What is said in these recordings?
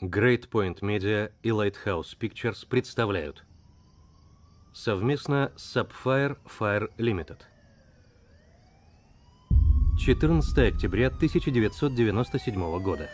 Great Point Media и Lighthouse Pictures представляют совместно с Sapphire Fire Limited. 14 октября 1997 года.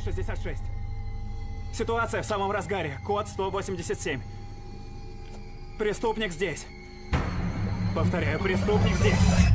166. Ситуация в самом разгаре. Код 187. Преступник здесь. Повторяю, преступник здесь.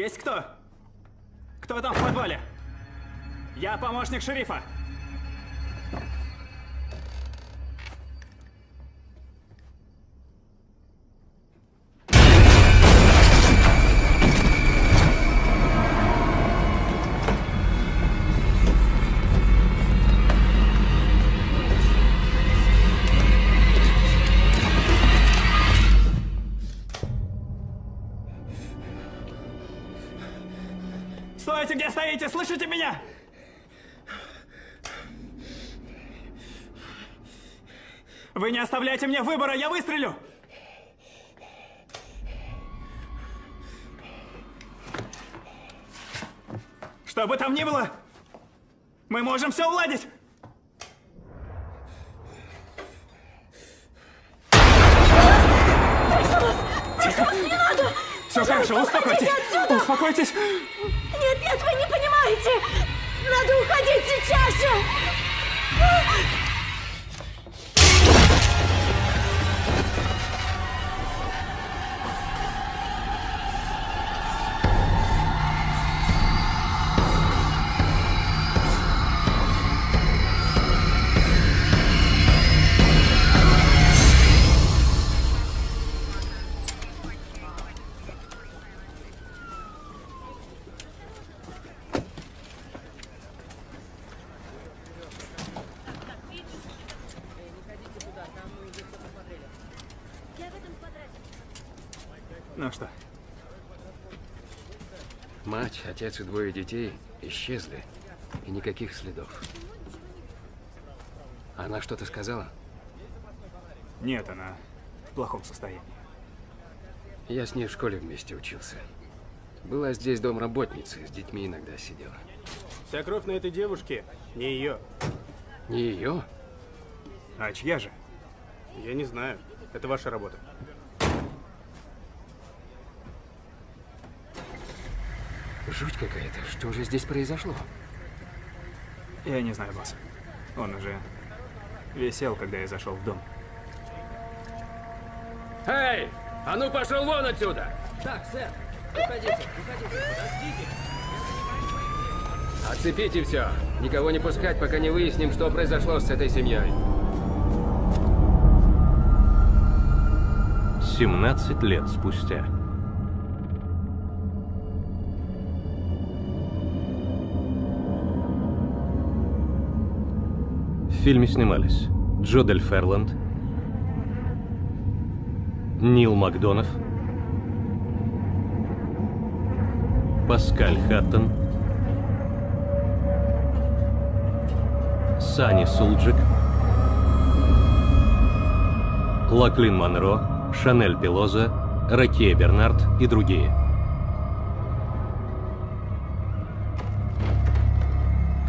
Есть кто? Кто там в подвале? Я помощник шерифа. Стоите! Слышите меня? Вы не оставляйте мне выбора, я выстрелю! Что бы там ни было, мы можем все уладить! Не надо! Все хорошо, успокойтесь! Успокойтесь! Отец и двое детей исчезли. И никаких следов. Она что-то сказала? нет, она в плохом состоянии. Я с ней в школе вместе учился. Была здесь домработница, с детьми иногда сидела. Вся кровь на этой девушке не ее. Не ее? А чья же? Я не знаю. Это ваша работа. Жуть какая-то. Что же здесь произошло? Я не знаю, босс. Он уже висел, когда я зашел в дом. Эй! А ну пошел вон отсюда! Так, сэр, уходите, уходите, подождите. Отцепите все. Никого не пускать, пока не выясним, что произошло с этой семьей. 17 лет спустя. В фильме снимались Джо Дель Ферланд, Нил Макдонов, Паскаль Хаттон, Сани Сулджик, Лаклин Монро, Шанель Пелоза, Ракея Бернард и другие.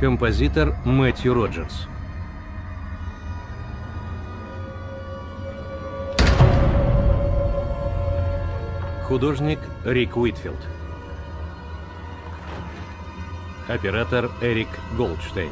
Композитор Мэтью Роджерс. Художник Рик Уитфилд. Оператор Эрик Голдштейн.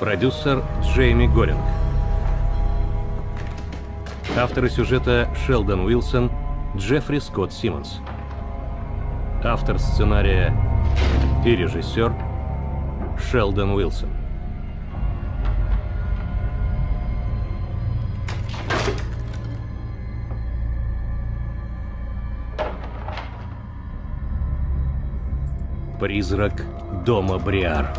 Продюсер Джейми Горинг. Авторы сюжета Шелдон Уилсон, Джеффри Скотт Симмонс. Автор сценария и режиссер Шелдон Уилсон. Призрак дома Бриар.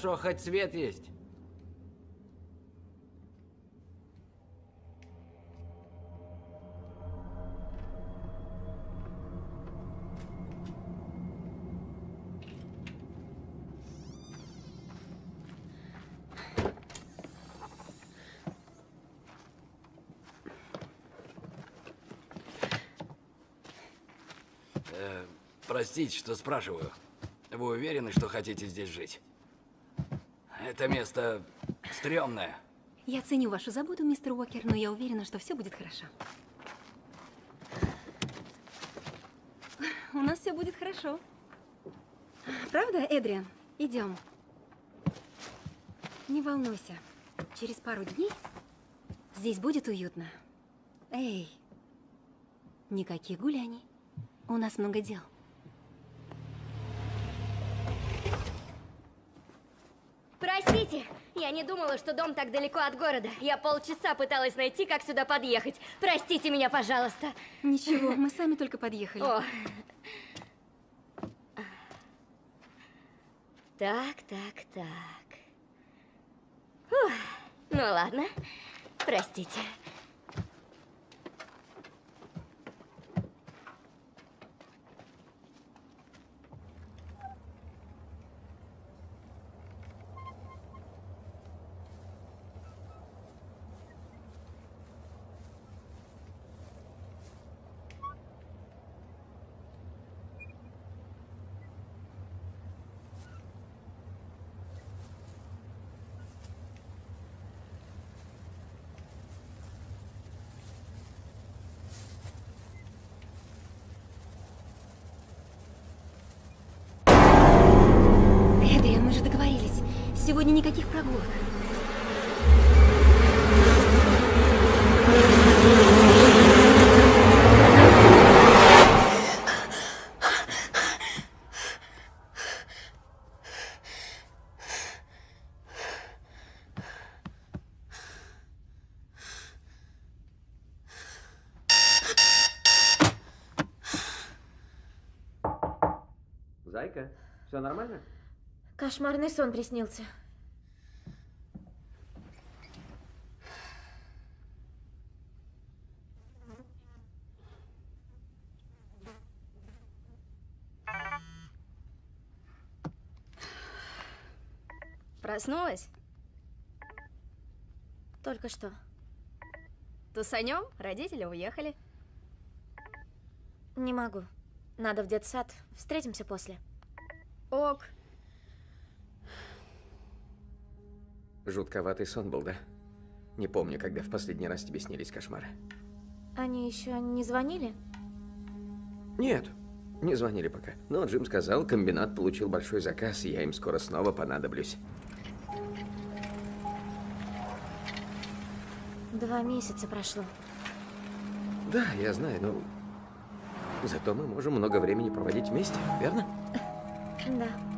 Хорошо, хоть свет есть. Э, Простите, что спрашиваю. Вы уверены, что хотите здесь жить? Это место стрёмное. Я ценю вашу заботу, мистер Уокер, но я уверена, что все будет хорошо. у нас все будет хорошо. Правда, Эдриан? Идем. Не волнуйся. Через пару дней здесь будет уютно. Эй, никаких гуляний. У нас много дел. Простите, я не думала, что дом так далеко от города. Я полчаса пыталась найти, как сюда подъехать. Простите меня, пожалуйста. Ничего, мы сами только подъехали. О. Так, так, так. Фух. Ну ладно, простите. Эдриан, мы же договорились. Сегодня никаких прогулок. Зайка, все нормально? Кошмарный сон приснился. Проснулась? Только что. Тусанем? Родители уехали. Не могу. Надо в детсад. Встретимся после. Ок. Жутковатый сон был, да? Не помню, когда в последний раз тебе снились кошмары. Они еще не звонили? Нет, не звонили пока. Но Джим сказал, комбинат получил большой заказ, и я им скоро снова понадоблюсь. Два месяца прошло. Да, я знаю, но... Зато мы можем много времени проводить вместе, верно? Да.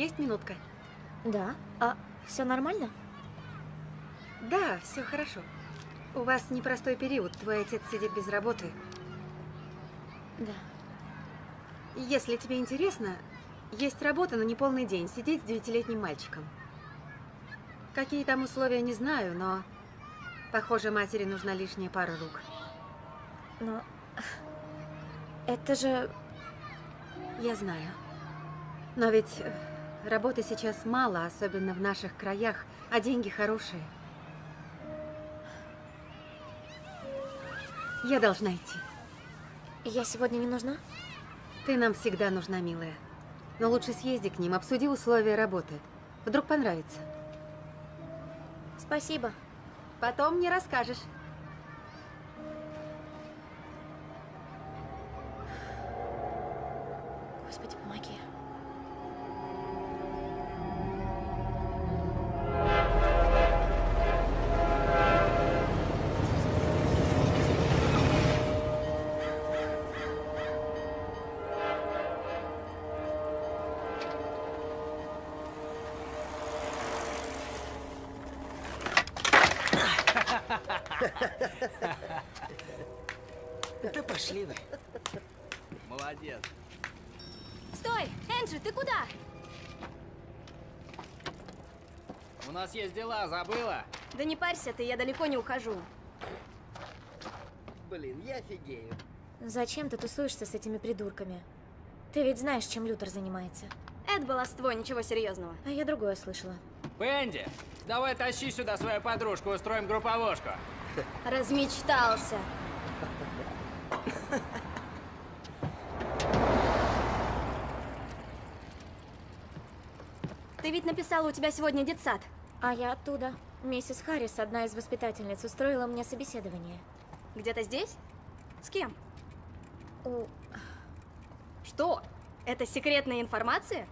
Есть минутка? Да. А все нормально? Да, все хорошо. У вас непростой период. Твой отец сидит без работы. Да. Если тебе интересно, есть работа на неполный день. Сидеть с девятилетним мальчиком. Какие там условия, не знаю, но... Похоже, матери нужна лишняя пара рук. Но... Это же... Я знаю. Но ведь э, работы сейчас мало, особенно в наших краях, а деньги хорошие. Я должна идти. Я сегодня не нужна? Ты нам всегда нужна, милая. Но лучше съезди к ним, обсуди условия работы. Вдруг понравится. Спасибо. Потом мне расскажешь. Господи, помоги. Пошли вы. Молодец. Стой! Энджи, ты куда? У нас есть дела, забыла? Да не парься ты, я далеко не ухожу. Блин, я офигею. Зачем ты тусуешься с этими придурками? Ты ведь знаешь, чем Лютер занимается. Это баловство, ничего серьезного. А я другое слышала. Пенди, давай тащи сюда свою подружку, устроим групповушку. Размечтался. Ты ведь написала, у тебя сегодня детсад. А я оттуда. Миссис Харрис, одна из воспитательниц, устроила мне собеседование. Где-то здесь? С кем? У... Что? Это секретная информация?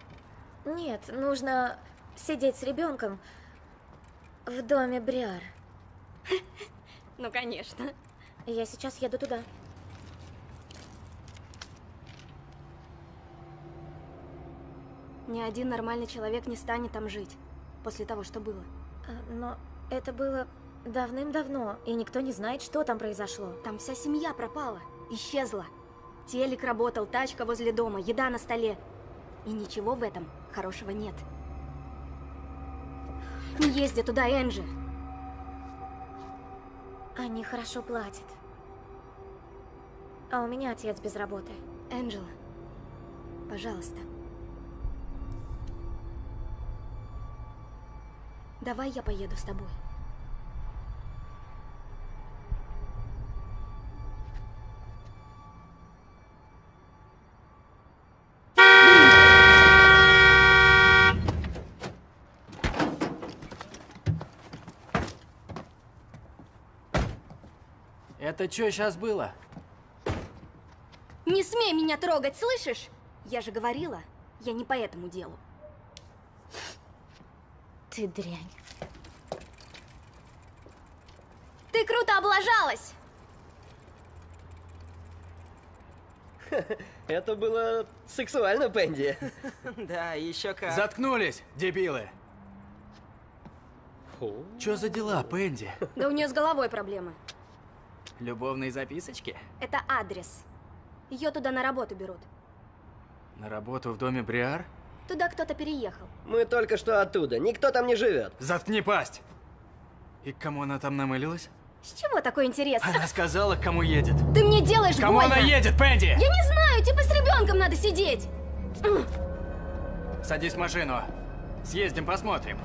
Нет, нужно сидеть с ребенком в доме Бриар. Ну, конечно. Я сейчас еду туда. Ни один нормальный человек не станет там жить после того, что было. А, Но это было давным-давно, и никто не знает, что там произошло. Там вся семья пропала, исчезла. Телек работал, тачка возле дома, еда на столе. И ничего в этом хорошего нет. Не езди туда, Энджи. Они хорошо платят. А у меня отец без работы. Энджела, пожалуйста. Давай я поеду с тобой. Это что сейчас было? Не смей меня трогать, слышишь? Я же говорила, я не по этому делу. Ты дрянь. Ты круто облажалась! Это было сексуально, Пенди. Да, еще как. Заткнулись, дебилы! Чё за дела, Пенди? Да у нее с головой проблемы. Любовные записочки? Это адрес. Ее туда на работу берут. На работу в доме Бриар? Туда кто-то переехал. Мы только что оттуда. Никто там не живет. Заткни пасть! И к кому она там намылилась? С чего такой интерес? Она сказала, к кому едет. Ты мне делаешь Кому больно! она едет, Пенди? Я не знаю, типа с ребенком надо сидеть. Садись в машину. Съездим, посмотрим.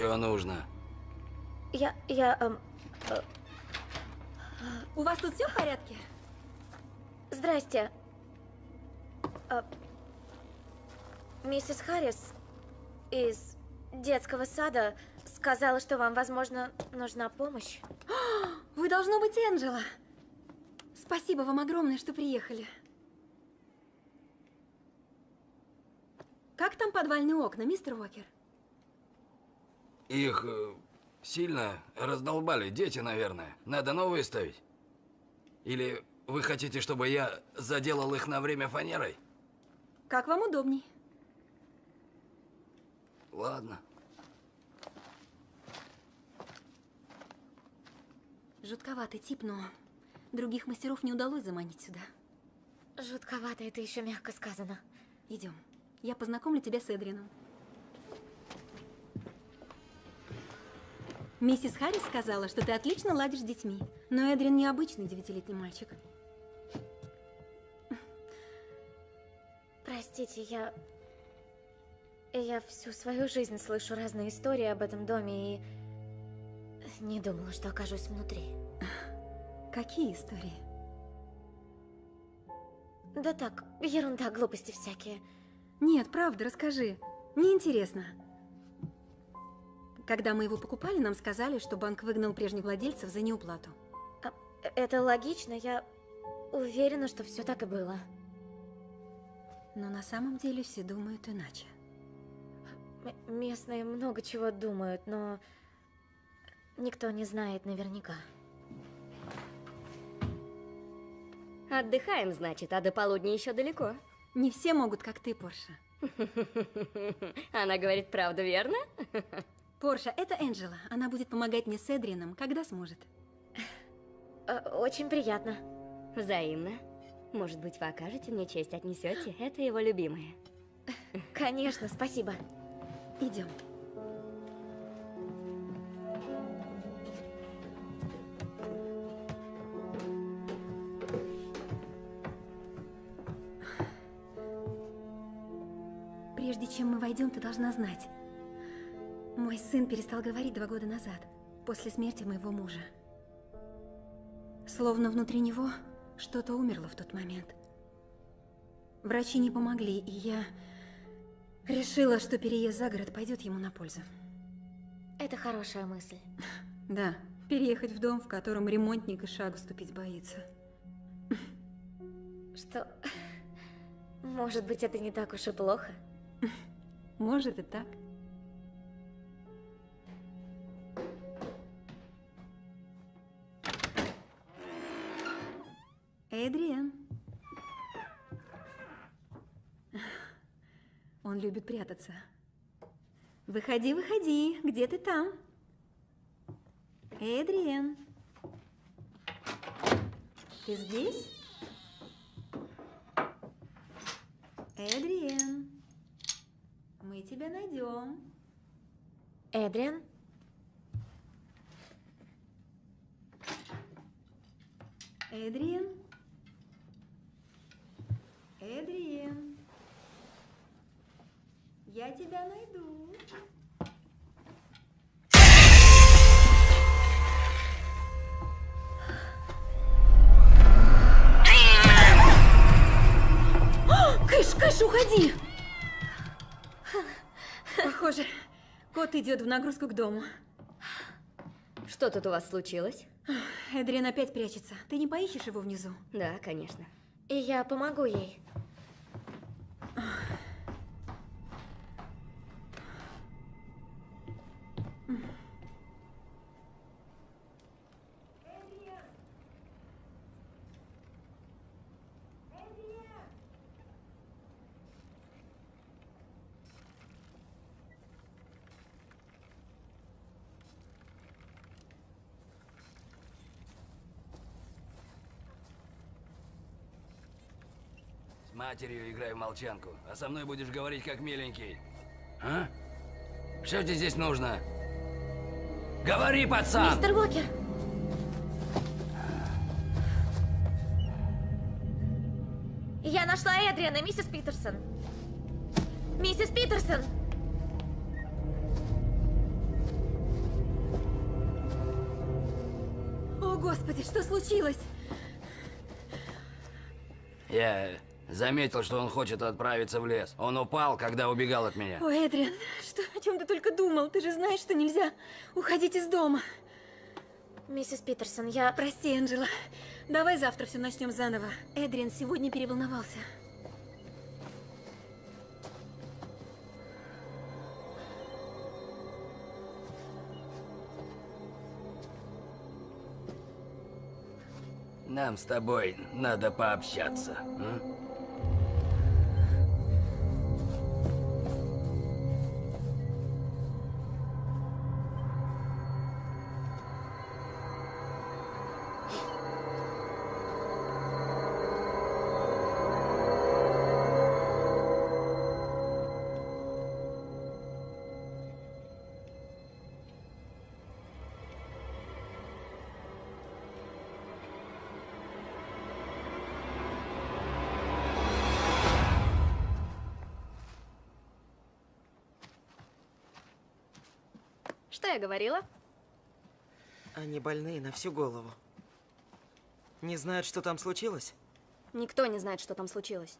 Чего нужно? Я... я... эм, У вас тут все в порядке? Здрасте. А, миссис Харрис из детского сада сказала, что вам, возможно, нужна помощь. Вы должно быть Энджела. Спасибо вам огромное, что приехали. Как там подвальные окна, мистер Уокер? Их э, сильно раздолбали дети, наверное. Надо новые ставить? Или вы хотите, чтобы я заделал их на время фанерой? Как вам удобней. Ладно. Жутковатый тип, но других мастеров не удалось заманить сюда. Жутковато, это еще мягко сказано. Идем. Я познакомлю тебя с Эдрином. Миссис Харрис сказала, что ты отлично ладишь с детьми. Но Эдрин необычный девятилетний мальчик. Простите, я... Я всю свою жизнь слышу разные истории об этом доме и... Не думала, что окажусь внутри. Какие истории? Да так, ерунда, глупости всякие. Нет, правда, расскажи. Мне интересно. Когда мы его покупали, нам сказали, что банк выгнал прежних владельцев за неуплату. А, это логично, я уверена, что все так и было. Но на самом деле все думают иначе. М местные много чего думают, но никто не знает наверняка. Отдыхаем, значит, а до полудня еще далеко. Не все могут, как ты, Порша. Она говорит правду, верно? Порша, это Энджела. Она будет помогать мне с Эдрианом, когда сможет. Э, очень приятно. Взаимно. Может быть, вы окажете мне честь, отнесете? Это его любимое. Конечно, спасибо. Идем. Прежде чем мы войдем, ты должна знать. Мой сын перестал говорить два года назад, после смерти моего мужа. Словно внутри него что-то умерло в тот момент. Врачи не помогли, и я решила, что переезд за город пойдет ему на пользу. Это хорошая мысль. Да, переехать в дом, в котором ремонтник и шагу ступить боится. Что... Может быть, это не так уж и плохо? Может и так. Эдриан. Он любит прятаться. Выходи, выходи. Где ты там? Эдриан. Ты здесь? Эдриан. Мы тебя найдем. Эдриан? Эдриан? Эдриан? Я тебя найду. Кыш, Кыш, уходи! Похоже, кот идет в нагрузку к дому. Что тут у вас случилось? Эдриан опять прячется. Ты не поищешь его внизу? Да, конечно. И я помогу ей. Матерью играй в молчанку, а со мной будешь говорить как миленький. А? Что тебе здесь нужно? Говори, пацан! Мистер Уокер! Я нашла Эдриана, миссис Питерсон. Миссис Питерсон! О, Господи, что случилось? Я заметил, что он хочет отправиться в лес. Он упал, когда убегал от меня. О, Эдриан, что, о чем ты только думал? Ты же знаешь, что нельзя уходить из дома. Миссис Питерсон, я... Прости, Энджела. Давай завтра все начнем заново. Эдриан сегодня переволновался. Нам с тобой надо пообщаться. м? Я говорила? Они больные на всю голову. Не знают, что там случилось? Никто не знает, что там случилось.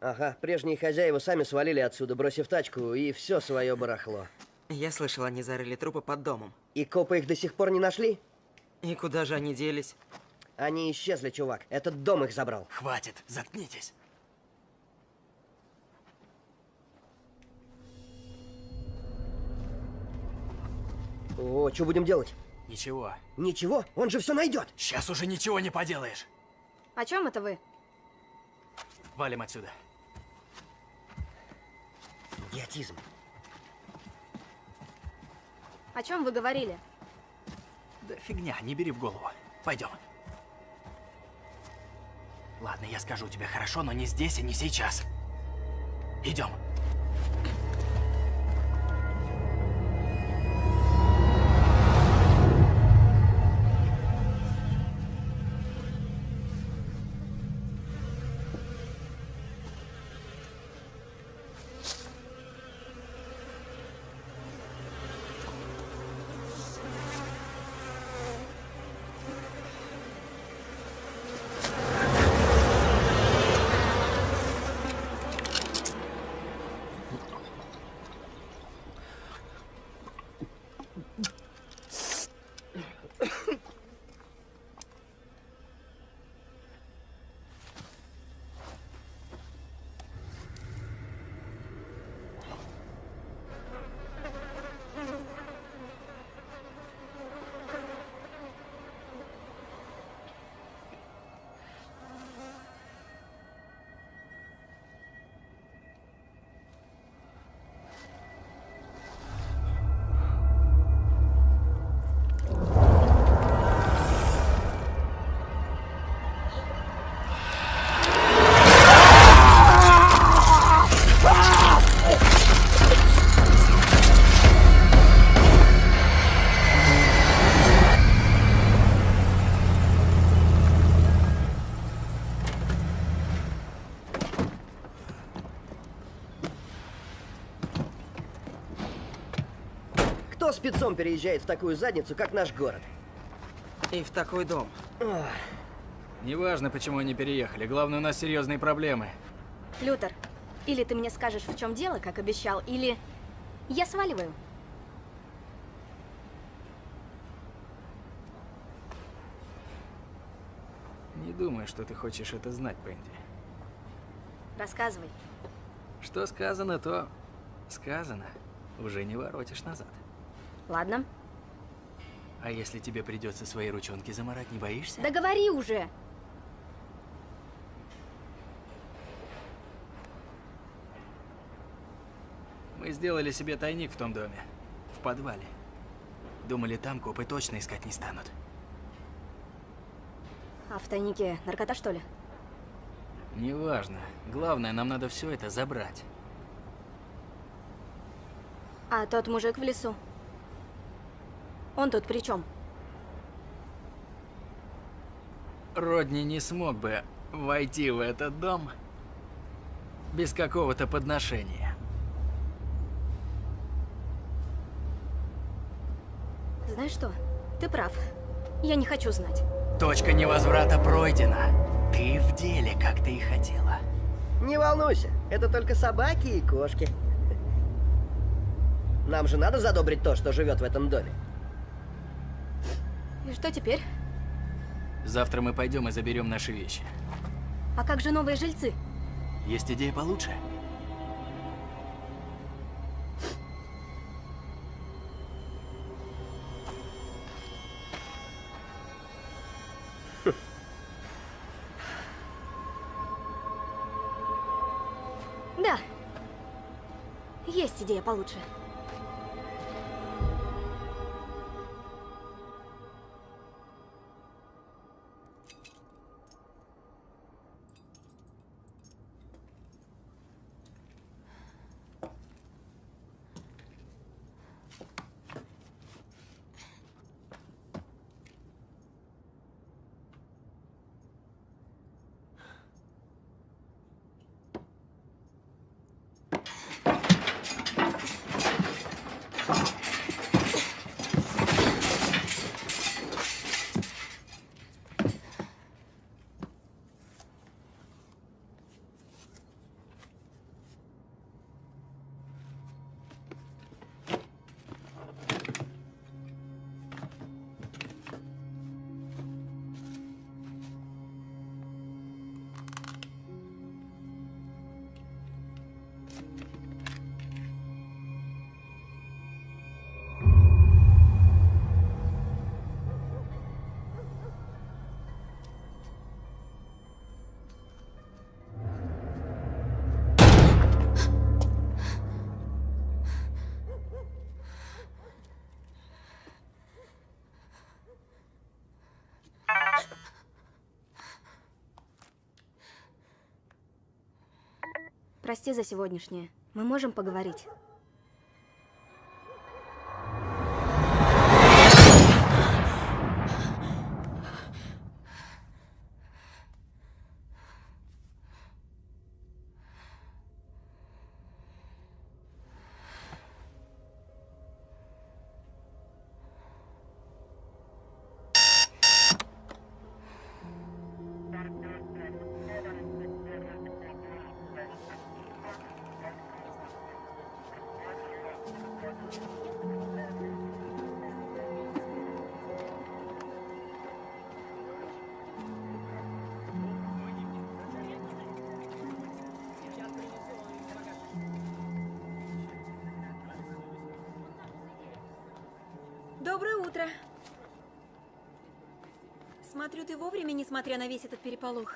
Ага, прежние хозяева сами свалили отсюда, бросив тачку, и все свое барахло. Я слышал, они зарыли трупы под домом. И копы их до сих пор не нашли? И куда же они делись? Они исчезли, чувак. Этот дом их забрал. Хватит, заткнитесь. О, что будем делать? Ничего. Ничего, он же все найдет. Сейчас уже ничего не поделаешь. О чем это вы? Валим отсюда. Идиотизм. О чем вы говорили? Да фигня, не бери в голову. Пойдем. Ладно, я скажу тебе хорошо, но не здесь и не сейчас. Идем. Спецом переезжает в такую задницу, как наш город? И в такой дом. Ох. Неважно, почему они переехали. Главное, у нас серьезные проблемы. Лютер, или ты мне скажешь, в чем дело, как обещал, или я сваливаю. Не думаю, что ты хочешь это знать, Пенди. Рассказывай. Что сказано, то сказано. Уже не воротишь назад. Ладно. А если тебе придется свои ручонки заморать, не боишься? Да говори уже. Мы сделали себе тайник в том доме. В подвале. Думали, там копы точно искать не станут. А в тайнике наркота, что ли? Неважно. Главное, нам надо все это забрать. А тот мужик в лесу? Он тут при чем? Родни не смог бы войти в этот дом без какого-то подношения. Знаешь что? Ты прав. Я не хочу знать. Точка невозврата пройдена. Ты в деле, как ты и хотела. Не волнуйся, это только собаки и кошки. Нам же надо задобрить то, что живет в этом доме. И что теперь? Завтра мы пойдем и заберем наши вещи. А как же новые жильцы? Есть идея получше? Да. Есть идея получше. Прости за сегодняшнее. Мы можем поговорить. Утро. Смотрю, ты вовремя, несмотря на весь этот переполох.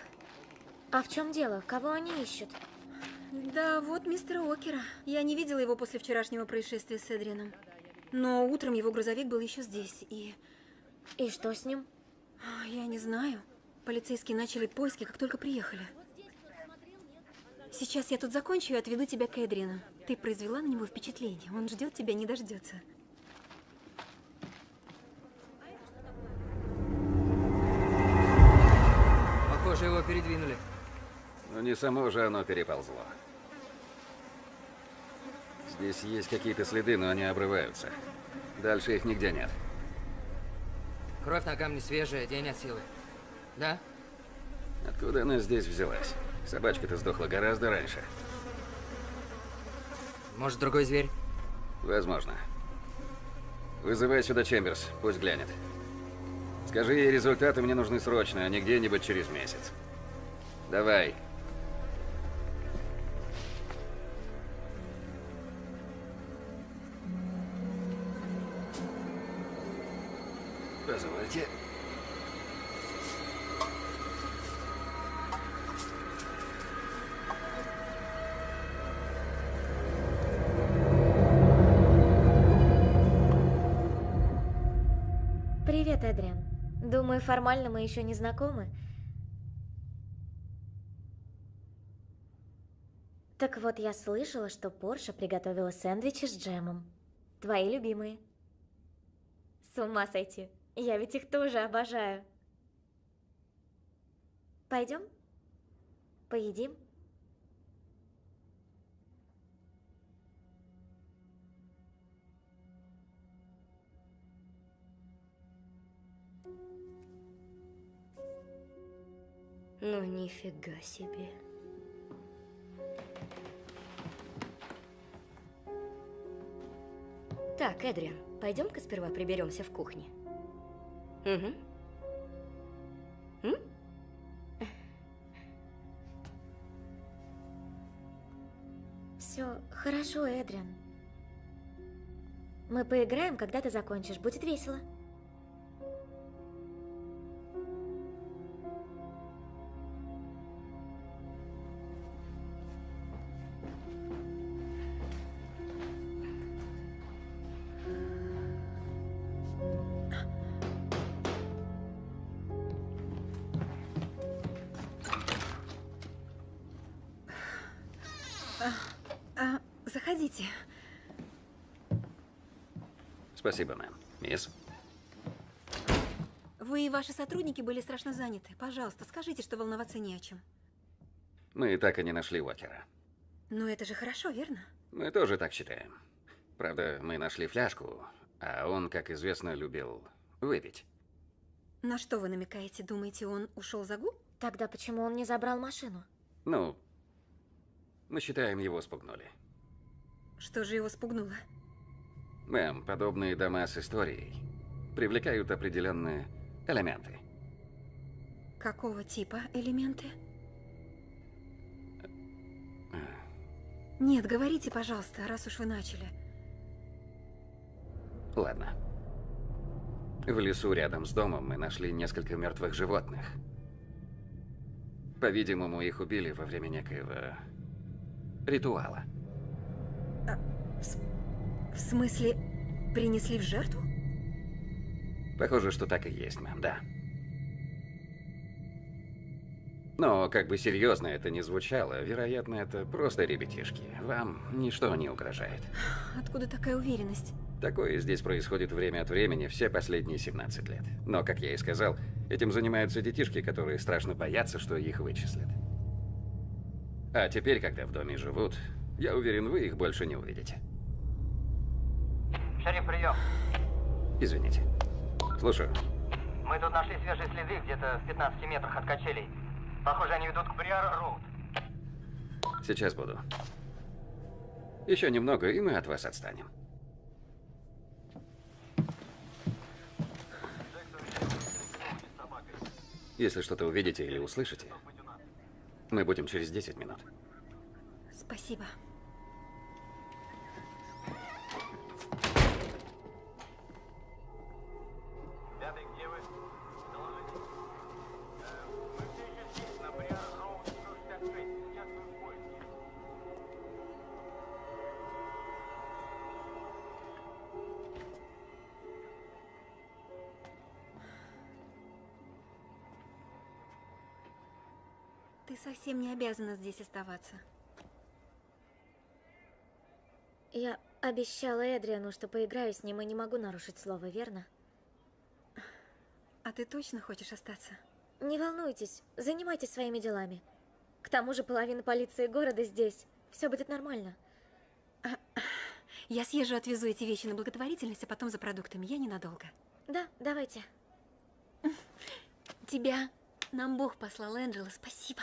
А в чем дело? Кого они ищут? Да, вот мистера Окера. Я не видела его после вчерашнего происшествия с Эдрианом. Но утром его грузовик был еще здесь, и... И что с ним? Я не знаю. Полицейские начали поиски, как только приехали. Сейчас я тут закончу и отведу тебя к Эдриану. Ты произвела на него впечатление. Он ждет тебя, не дождется. Похоже, его передвинули. Но не само же оно переползло. Здесь есть какие-то следы, но они обрываются. Дальше их нигде нет. Кровь на камне свежая, день от силы. Да? Откуда она здесь взялась? Собачка-то сдохла гораздо раньше. Может, другой зверь? Возможно. Вызывай сюда Чемберс, пусть глянет. Скажи ей, результаты мне нужны срочно, а не где-нибудь через месяц. Давай. Формально мы еще не знакомы. Так вот, я слышала, что Порша приготовила сэндвичи с джемом. Твои любимые. С ума сойти. Я ведь их тоже обожаю. Пойдем? Поедим? Ну, нифига себе. Так, Эдриан, пойдем-ка сперва приберемся в кухне. Угу. М? Все хорошо, Эдриан. Мы поиграем, когда ты закончишь. Будет весело. Заходите. Спасибо, мэм. Мисс? Вы и ваши сотрудники были страшно заняты. Пожалуйста, скажите, что волноваться не о чем. Мы так и не нашли Уокера. Ну, это же хорошо, верно? Мы тоже так считаем. Правда, мы нашли фляжку, а он, как известно, любил выпить. На что вы намекаете? Думаете, он ушел за гу? Тогда почему он не забрал машину? Ну, мы считаем, его спугнули. Что же его спугнуло? Мэм, подобные дома с историей привлекают определенные элементы. Какого типа элементы? Нет, говорите, пожалуйста, раз уж вы начали. Ладно. В лесу рядом с домом мы нашли несколько мертвых животных. По-видимому, их убили во время некоего ритуала. В смысле, принесли в жертву? Похоже, что так и есть, мэм, да. Но как бы серьезно это ни звучало, вероятно, это просто ребятишки. Вам ничто не угрожает. Откуда такая уверенность? Такое здесь происходит время от времени все последние 17 лет. Но, как я и сказал, этим занимаются детишки, которые страшно боятся, что их вычислят. А теперь, когда в доме живут, я уверен, вы их больше не увидите. Шериф, прием. Извините. Слушаю. Мы тут нашли свежие следы где-то в 15 метрах от качелей. Похоже, они ведут к Бриар-Роуд. Сейчас буду. Еще немного, и мы от вас отстанем. Если что-то увидите или услышите, мы будем через 10 минут. Спасибо. Совсем не обязана здесь оставаться. Я обещала Эдриану, что поиграю с ним и не могу нарушить слово, верно? А ты точно хочешь остаться? Не волнуйтесь, занимайтесь своими делами. К тому же половина полиции города здесь. Все будет нормально. Я съезжу, отвезу эти вещи на благотворительность, а потом за продуктами. Я ненадолго. Да, давайте. Тебя нам Бог послал, Энджела. Спасибо.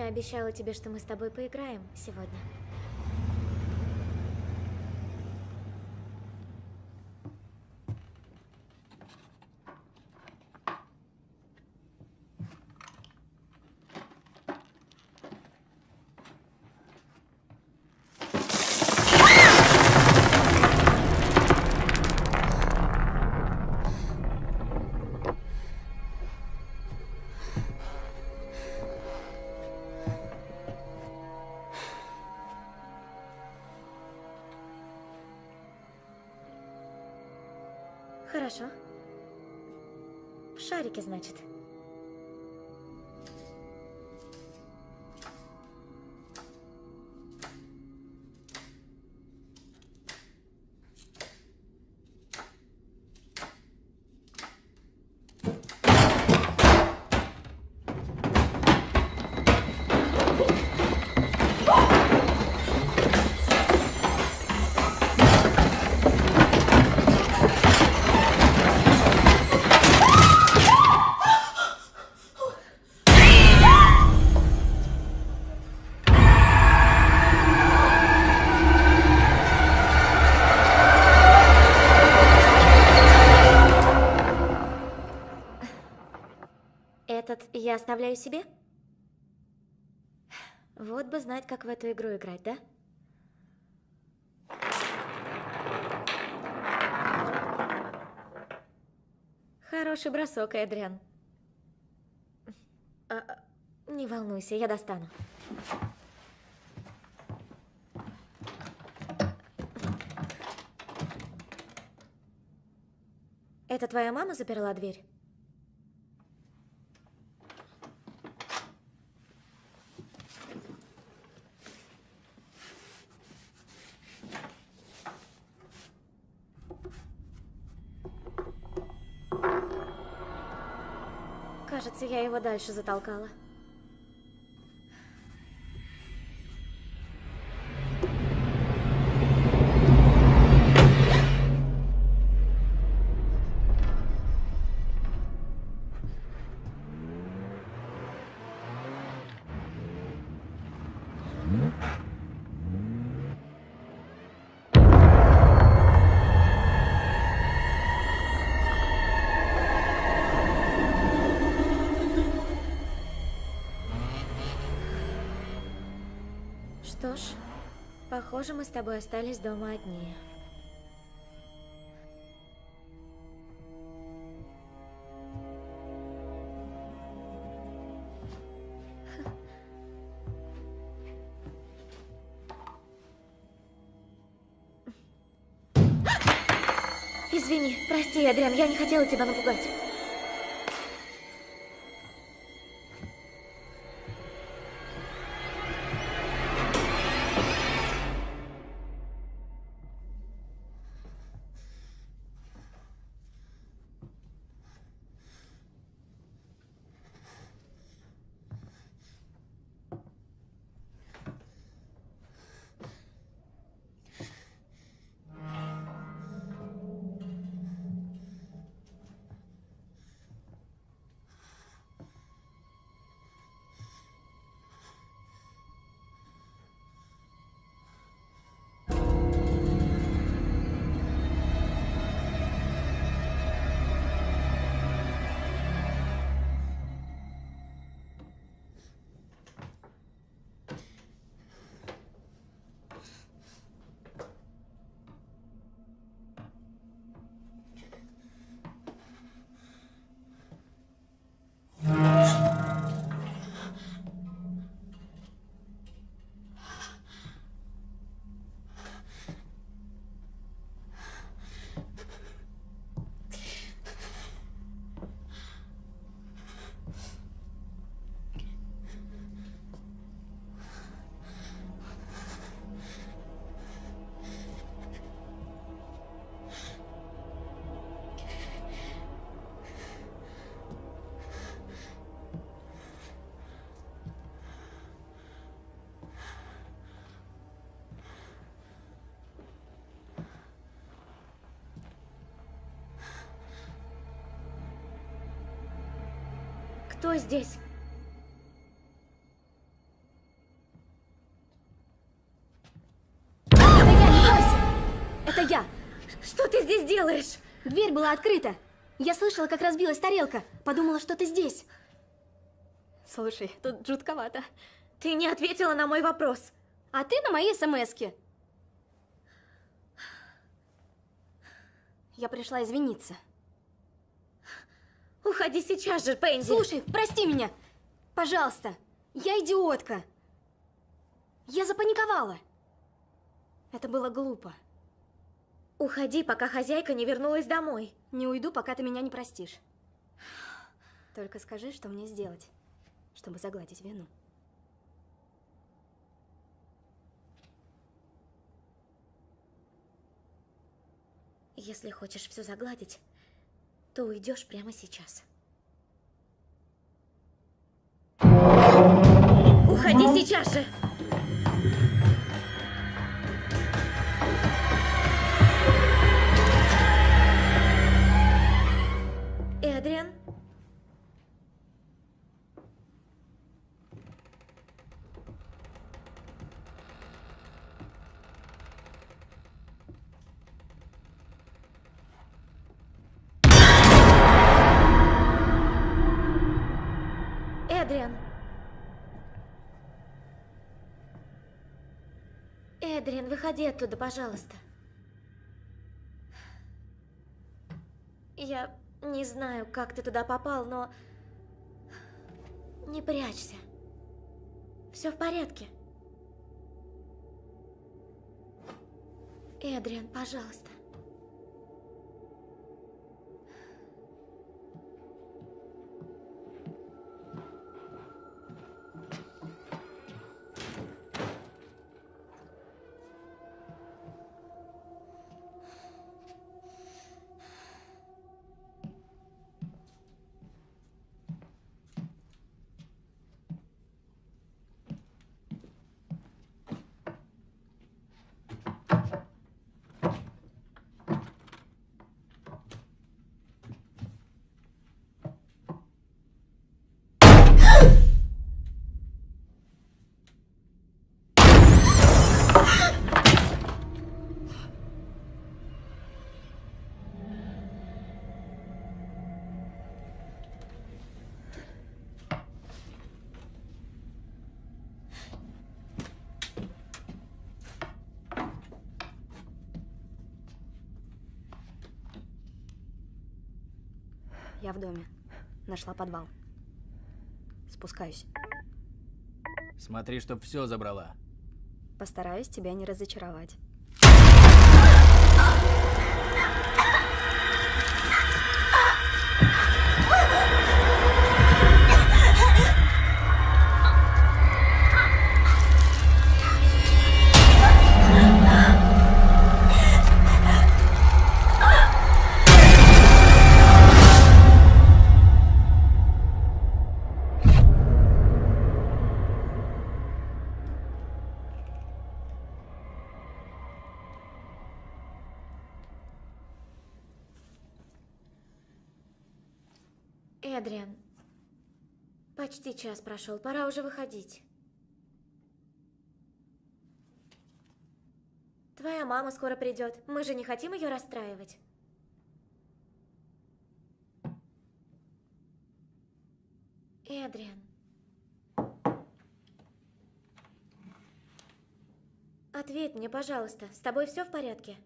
я обещала тебе, что мы с тобой поиграем сегодня. Я оставляю себе? Вот бы знать, как в эту игру играть, да? Хороший бросок, Эдриан. А, а, не волнуйся, я достану. Это твоя мама заперла дверь? Кажется, я его дальше затолкала. Похоже, мы с тобой остались дома одни. Извини, прости, Адриан, я не хотела тебя напугать. Кто здесь? Это я! Что ты здесь делаешь? Дверь была открыта. Я слышала, как разбилась тарелка. Подумала, что ты здесь. Слушай, тут жутковато. Ты не ответила на мой вопрос. А ты на мои смски. Я пришла извиниться. Уходи сейчас же, Пенди. Слушай, прости меня. Пожалуйста. Я идиотка. Я запаниковала. Это было глупо. Уходи, пока хозяйка не вернулась домой. Не уйду, пока ты меня не простишь. Только скажи, что мне сделать, чтобы загладить вину. Если хочешь все загладить, то уйдешь прямо сейчас. Уходи сейчас же! Эдриан, выходи оттуда, пожалуйста. Я не знаю, как ты туда попал, но... Не прячься. Все в порядке. Эдриан, пожалуйста. Я в доме. Нашла подвал. Спускаюсь. Смотри, чтоб все забрала. Постараюсь тебя не разочаровать. Почти час прошел, пора уже выходить. Твоя мама скоро придет. Мы же не хотим ее расстраивать. Эдриан. Ответь мне, пожалуйста, с тобой все в порядке?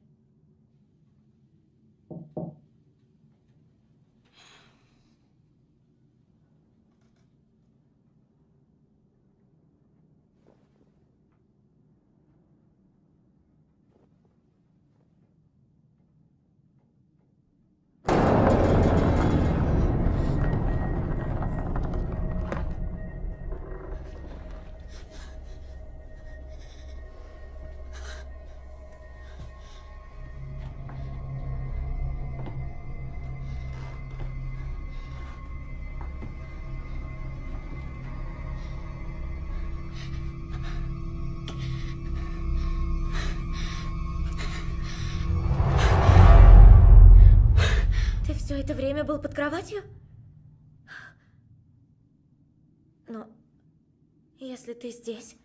Это время был под кроватью? Но если ты здесь...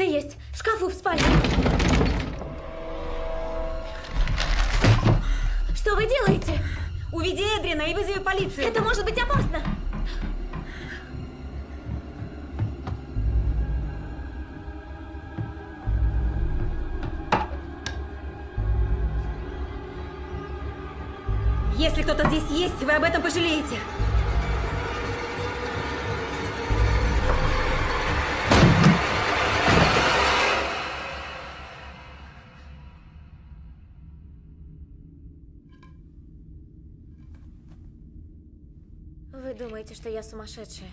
Здесь кто-то есть. В шкафу в спальне. Что вы делаете? Уведи Эдрина и вызови полицию. Это может быть опасно. Если кто-то здесь есть, вы об этом пожалеете. Я сумасшедшая?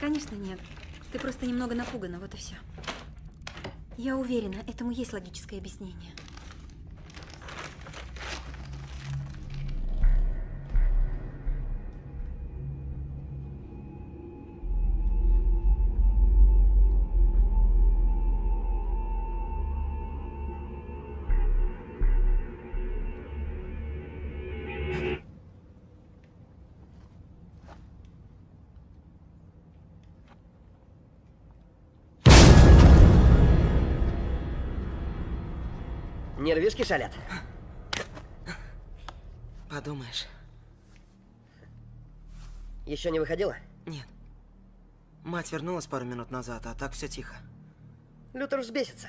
Конечно, нет. Ты просто немного напугана, вот и все. Я уверена, этому есть логическое объяснение. Нервишки шалят. Подумаешь. Еще не выходила? Нет. Мать вернулась пару минут назад, а так все тихо. Лютер взбесится.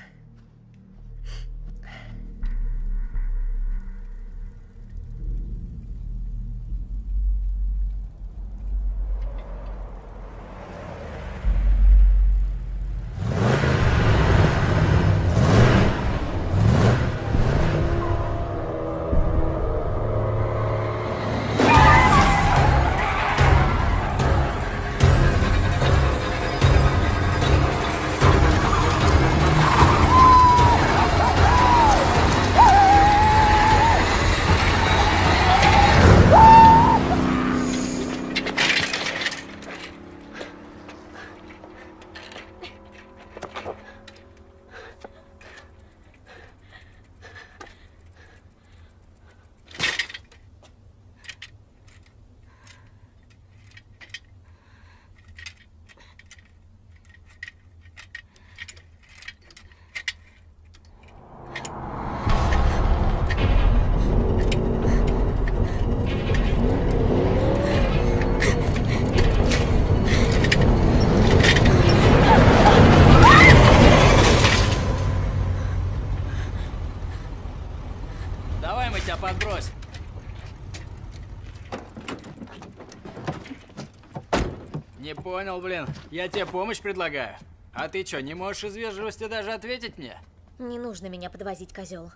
Блин. Я тебе помощь предлагаю. А ты что, не можешь из вежливости даже ответить мне? Не нужно меня подвозить, козел.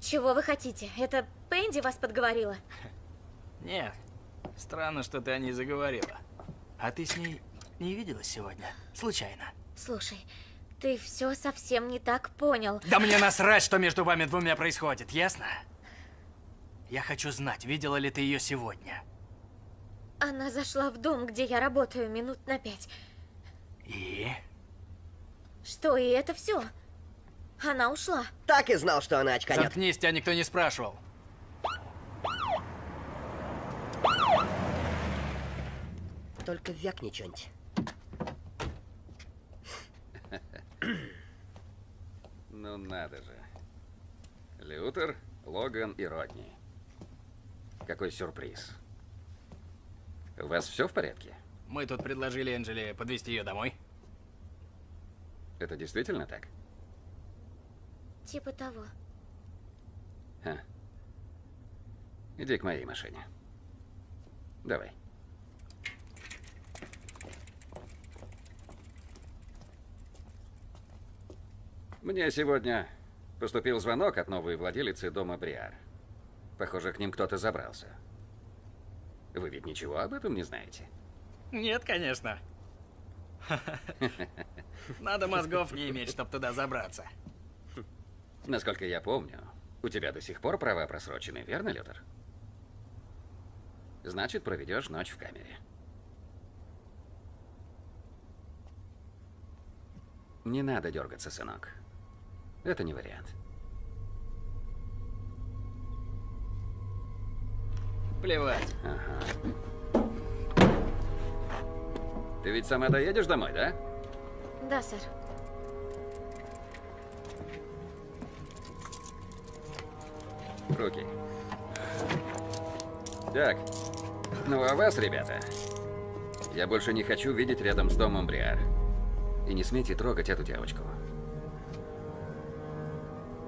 Чего вы хотите? Это Пенди вас подговорила? Нет. Странно, что ты о ней заговорила. А ты с ней не виделась сегодня? Случайно? Слушай, ты все совсем не так понял. Да мне насрать, что между вами двумя происходит, ясно? Я хочу знать, видела ли ты ее сегодня. Она зашла в дом, где я работаю, минут на пять. И? Что, и это все? Она ушла. Так и знал, что она очканет. Заткнись, тебя никто не спрашивал. Только вякни что-нибудь. Ну надо же. Лютер, Логан и Родни. Какой сюрприз. У вас все в порядке? Мы тут предложили Энджеле подвести ее домой. Это действительно так? Типа того. Ха. Иди к моей машине. Давай. Мне сегодня поступил звонок от новой владелицы дома Бриар. Похоже, к ним кто-то забрался. Вы ведь ничего об этом не знаете? Нет, конечно. Надо мозгов не иметь, чтобы туда забраться. Насколько я помню, у тебя до сих пор права просрочены, верно, Лютер? Значит, проведешь ночь в камере. Не надо дергаться, сынок. Это не вариант. Плевать. Ага. Ты ведь сама доедешь домой, да? Да, сэр. Руки. Так. Ну а вас, ребята, я больше не хочу видеть рядом с домом Бриар. И не смейте трогать эту девочку.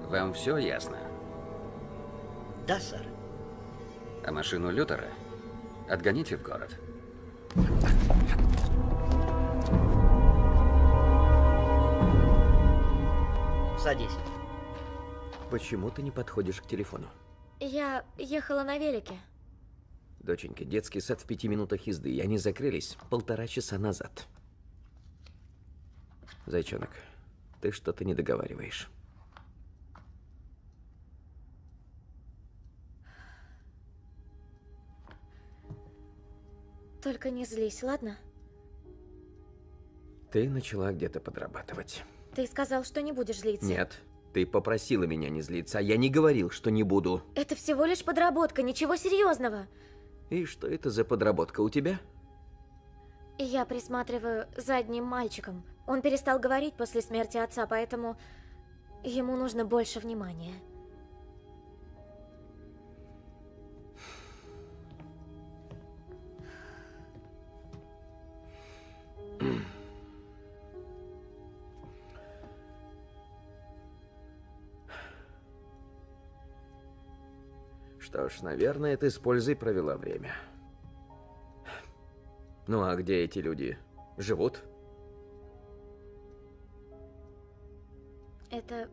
Вам все ясно? Да, сэр. А машину Лютера отгоните в город. Садись. Почему ты не подходишь к телефону? Я ехала на велике. Доченька, детский сад в пяти минутах езды, и они закрылись полтора часа назад. Зайчонок, ты что-то не договариваешь. Только не злись, ладно? Ты начала где-то подрабатывать. Ты сказал, что не будешь злиться. Нет, ты попросила меня не злиться, а я не говорил, что не буду. Это всего лишь подработка, ничего серьезного. И что это за подработка у тебя? Я присматриваю за одним мальчиком. Он перестал говорить после смерти отца, поэтому ему нужно больше внимания. Что ж, наверное, ты с пользой провела время. Ну а где эти люди? Живут? Это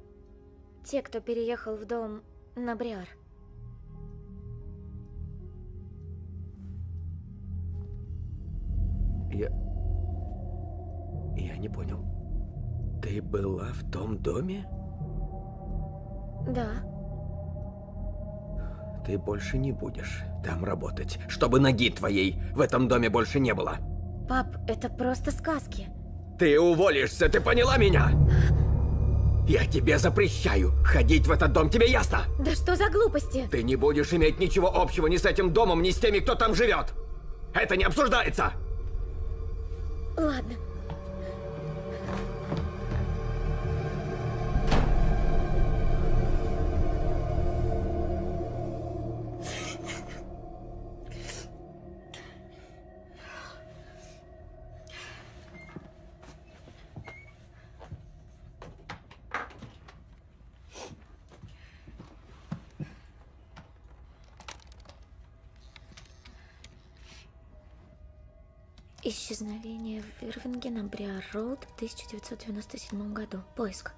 те, кто переехал в дом на Бриар. Я... Я не понял. Ты была в том доме? Да. Ты больше не будешь там работать, чтобы ноги твоей в этом доме больше не было. Пап, это просто сказки. Ты уволишься, ты поняла меня? Я тебе запрещаю ходить в этот дом, тебе ясно? Да что за глупости? Ты не будешь иметь ничего общего ни с этим домом, ни с теми, кто там живет. Это не обсуждается. Ладно. Исчезновение в Ирвинге на Бриар-Роуд в 1997 году. Поиск.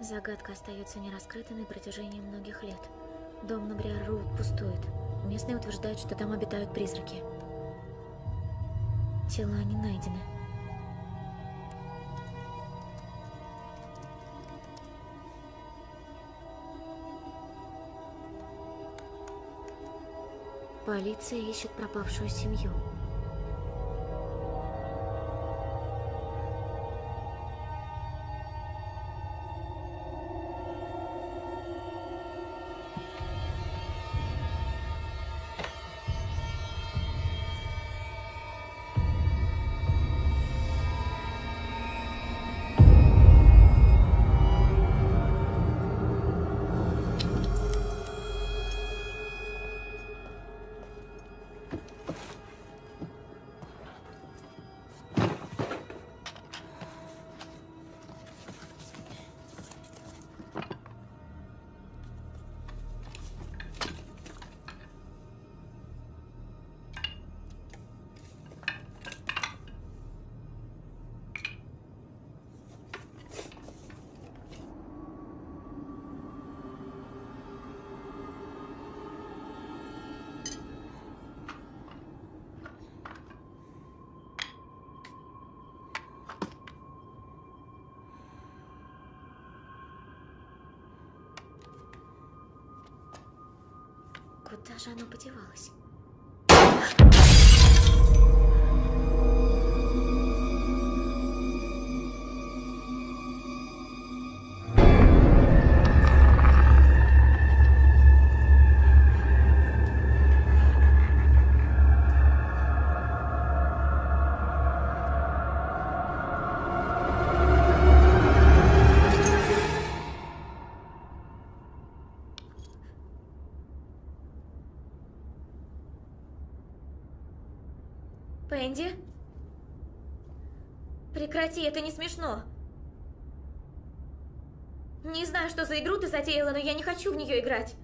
Загадка остается нераскрытой на протяжении многих лет. Дом на Бриар-Роуд пустует. Местные утверждают, что там обитают призраки. Тела не найдены. Полиция ищет пропавшую семью. Куда же оно? Пенди? Прекрати, это не смешно. Не знаю, что за игру ты затеяла, но я не хочу в нее играть.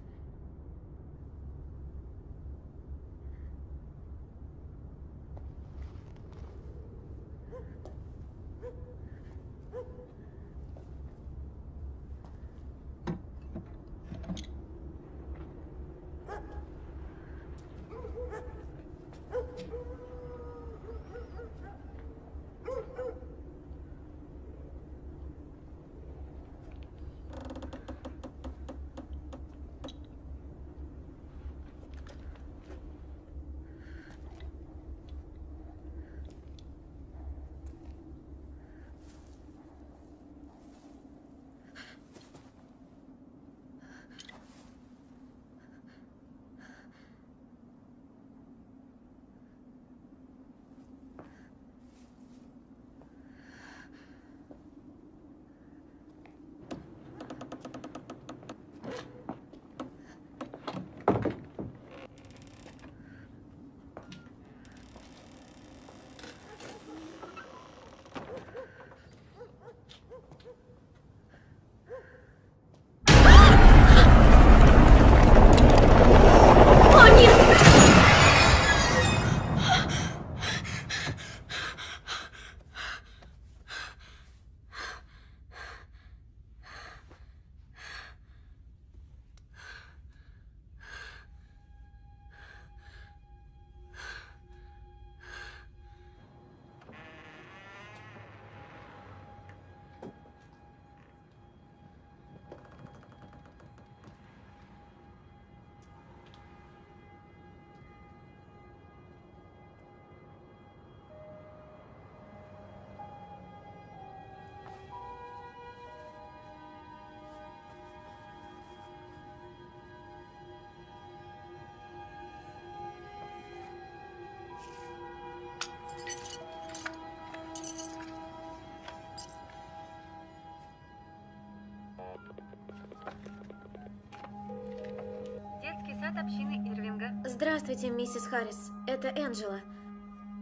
Сад общины Ирвинга. Здравствуйте, миссис Харрис. Это Энджела.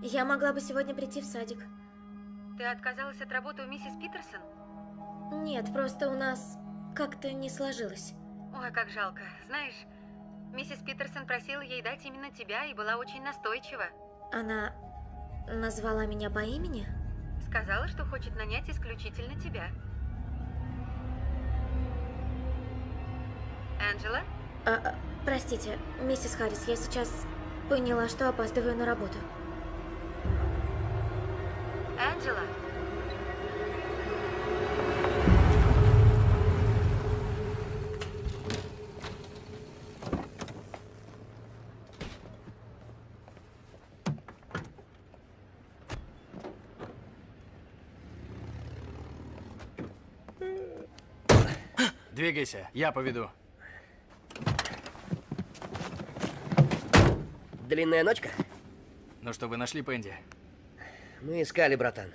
Я могла бы сегодня прийти в садик. Ты отказалась от работы у миссис Питерсон? Нет, просто у нас как-то не сложилось. Ой, как жалко. Знаешь, миссис Питерсон просила ей дать именно тебя и была очень настойчива. Она назвала меня по имени? Сказала, что хочет нанять исключительно тебя. Анджела? А, а, простите, миссис Харрис, я сейчас поняла, что опаздываю на работу. Анджела? Двигайся, я поведу. Длинная ночка? Ну что, вы нашли Пенди? Мы искали, братан.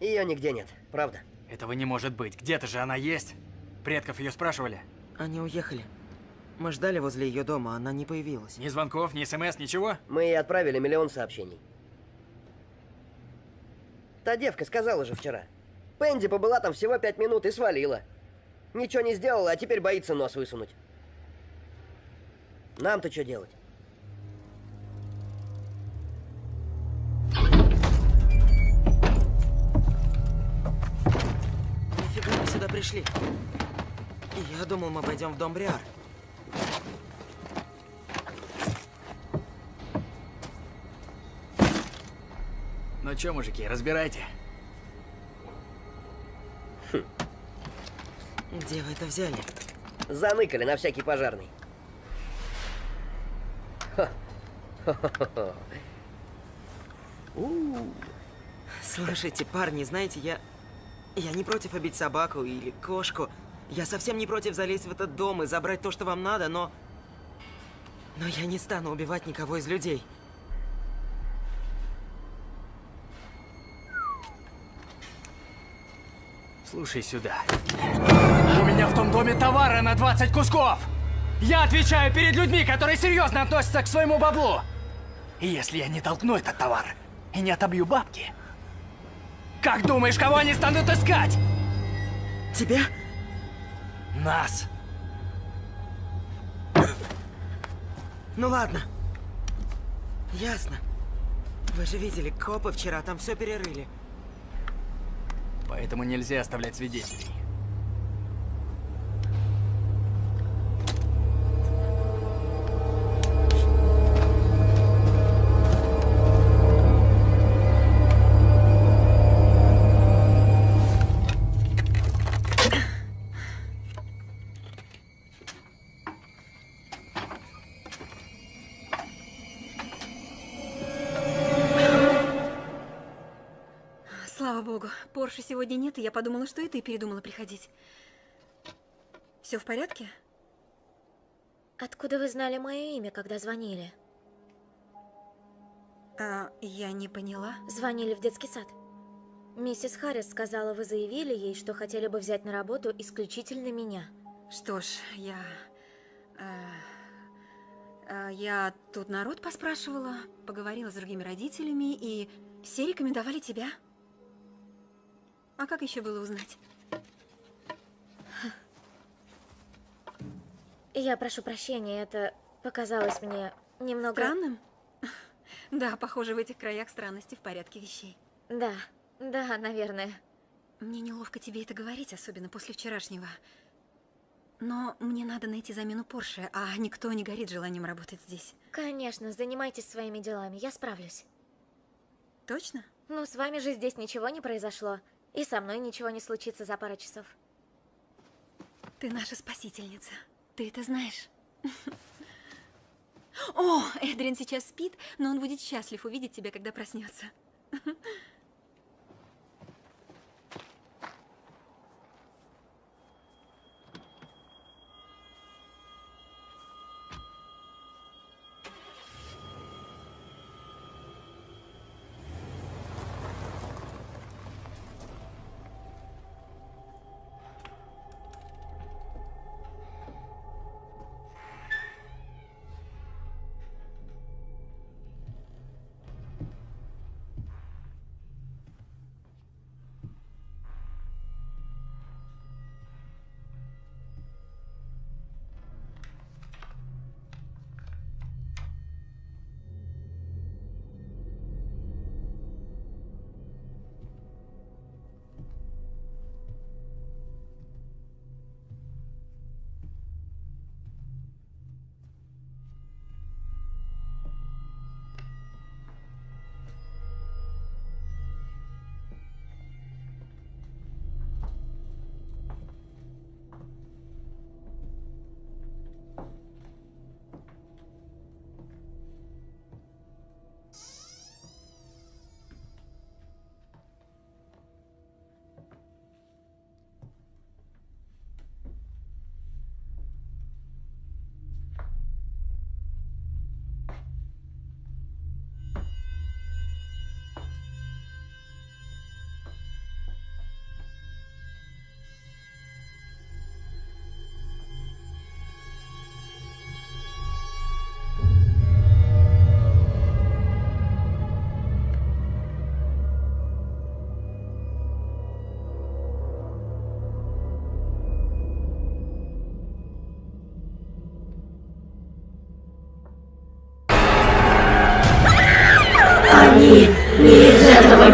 Ее нигде нет, правда? Этого не может быть. Где-то же она есть. Предков ее спрашивали. Они уехали. Мы ждали возле ее дома, она не появилась. Ни звонков, ни смс, ничего? Мы ей отправили миллион сообщений. Та девка сказала же вчера. Пенди побыла там всего пять минут и свалила. Ничего не сделала, а теперь боится нос высунуть. Нам-то что делать? Пришли? Я думал, мы пойдем в дом Бриар. Ну чё, мужики, разбирайте. Где вы это взяли? Заныкали на всякий пожарный. Слушайте, парни, знаете, я... Я не против обить собаку или кошку. Я совсем не против залезть в этот дом и забрать то, что вам надо, но... Но я не стану убивать никого из людей. Слушай сюда. У меня в том доме товара на 20 кусков! Я отвечаю перед людьми, которые серьезно относятся к своему баблу! И если я не толкну этот товар и не отобью бабки, как думаешь, кого они станут искать? Тебя? Нас. Ну ладно. Ясно. Вы же видели, копы вчера там все перерыли. Поэтому нельзя оставлять свидетелей. Сегодня нет, и я подумала, что и ты передумала приходить. Все в порядке? Откуда вы знали мое имя, когда звонили? А, я не поняла. Звонили в детский сад. Миссис Харрис сказала, вы заявили ей, что хотели бы взять на работу исключительно меня. Что ж, я... э, э, я тут народ поспрашивала, поговорила с другими родителями, и все рекомендовали тебя. А как еще было узнать? Я прошу прощения, это показалось мне немного... Странным? Да, похоже, в этих краях странности в порядке вещей. Да, да, наверное. Мне неловко тебе это говорить, особенно после вчерашнего. Но мне надо найти замену Порше, а никто не горит желанием работать здесь. Конечно, занимайтесь своими делами, я справлюсь. Точно? Ну, с вами же здесь ничего не произошло. И со мной ничего не случится за пару часов. Ты наша спасительница. Ты это знаешь? О, Эдрин сейчас спит, но он будет счастлив увидеть тебя, когда проснется. Thank you.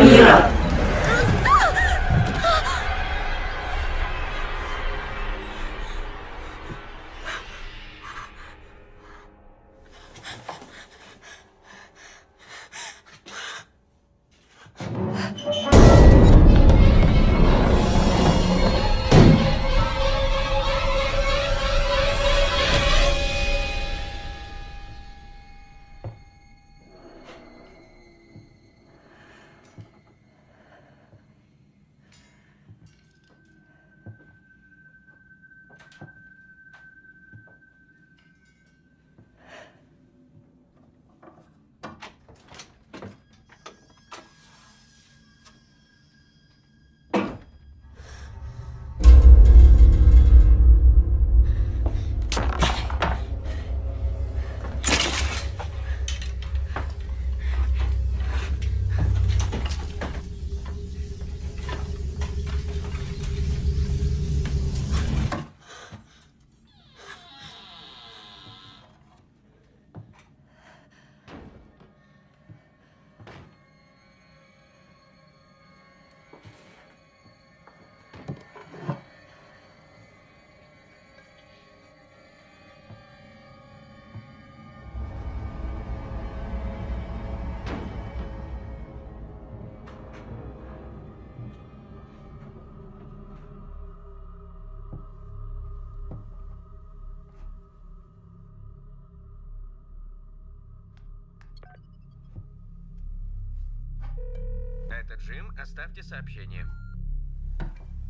Оставьте сообщение.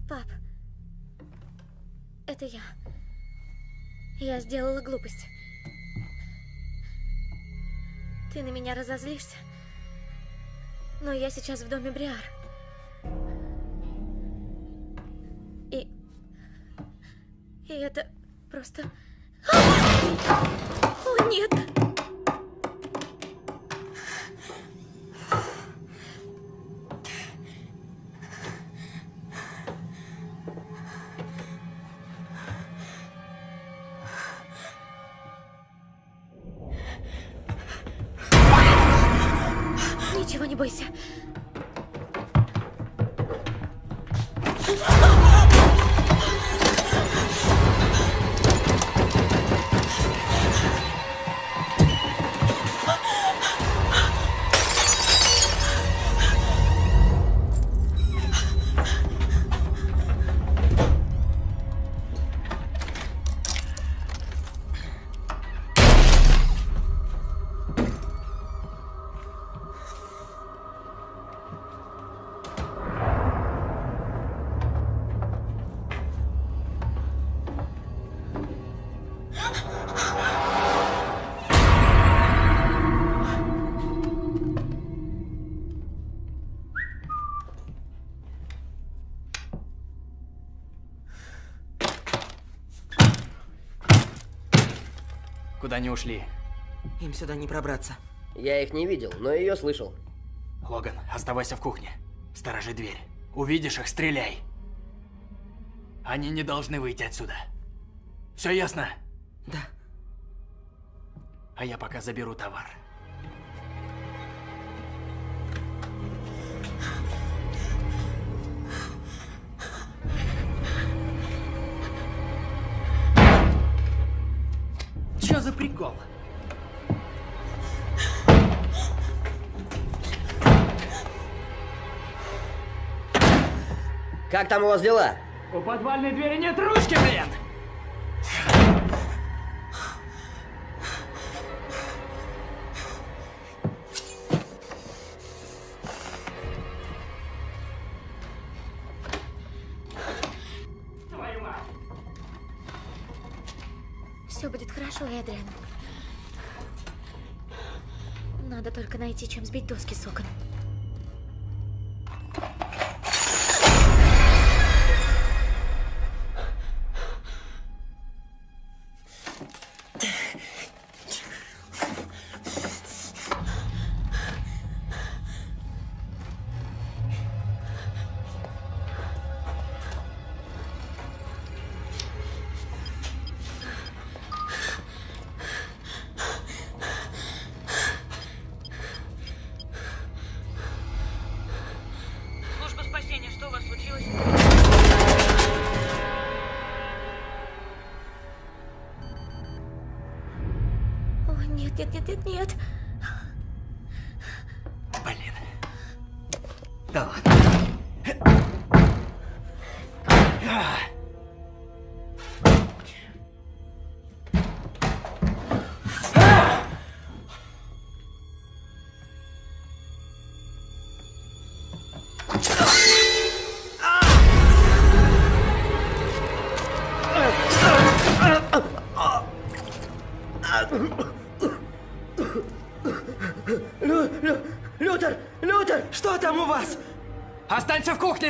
Пап, это я. Я сделала глупость. Ты на меня разозлишься. Но я сейчас в доме Бриар. Они ушли? Им сюда не пробраться. Я их не видел, но ее слышал. Логан, оставайся в кухне. Сторожи дверь. Увидишь их, стреляй. Они не должны выйти отсюда. Все ясно? Да. А я пока заберу товар. За прикол? Как там у вас дела? У подвальной двери нет ручки, блин! Чем сбить доски с окон.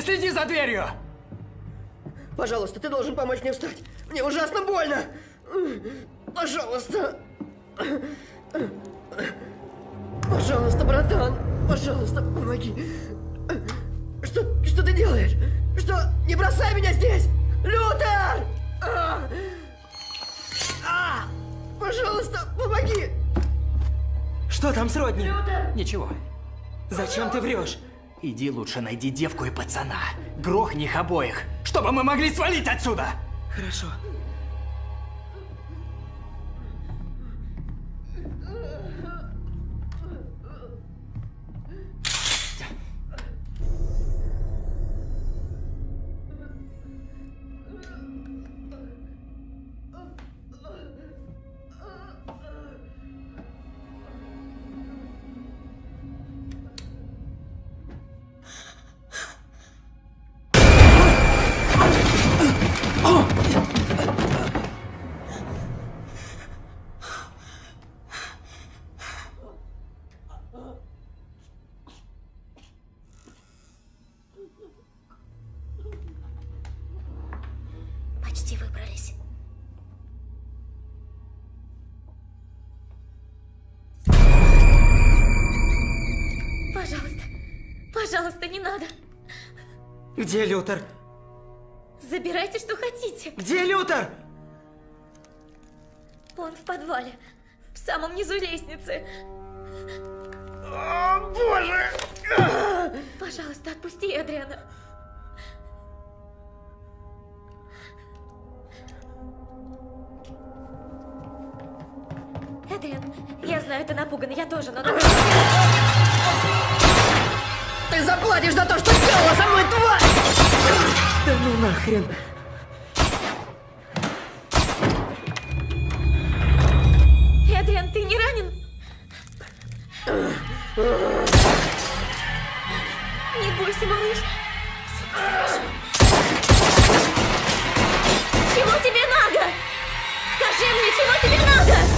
Следи за дверью! Пожалуйста, ты должен помочь мне встать. Мне ужасно больно. Иди лучше найди девку и пацана. Грохни их обоих, чтобы мы могли свалить отсюда! Хорошо. Где Лютер? Забирайте, что хотите. Где Лютер? Он в подвале. В самом низу лестницы. О, боже! Пожалуйста, отпусти Эдриана. Эдриан, я знаю, ты напуган, я тоже, но... Ты заплатишь за то, что сделала со мной, тварь! Да ну нахрен. Эдриан, ты не ранен? Не бойся, малыш. Чего тебе надо? Скажи мне, чего тебе надо?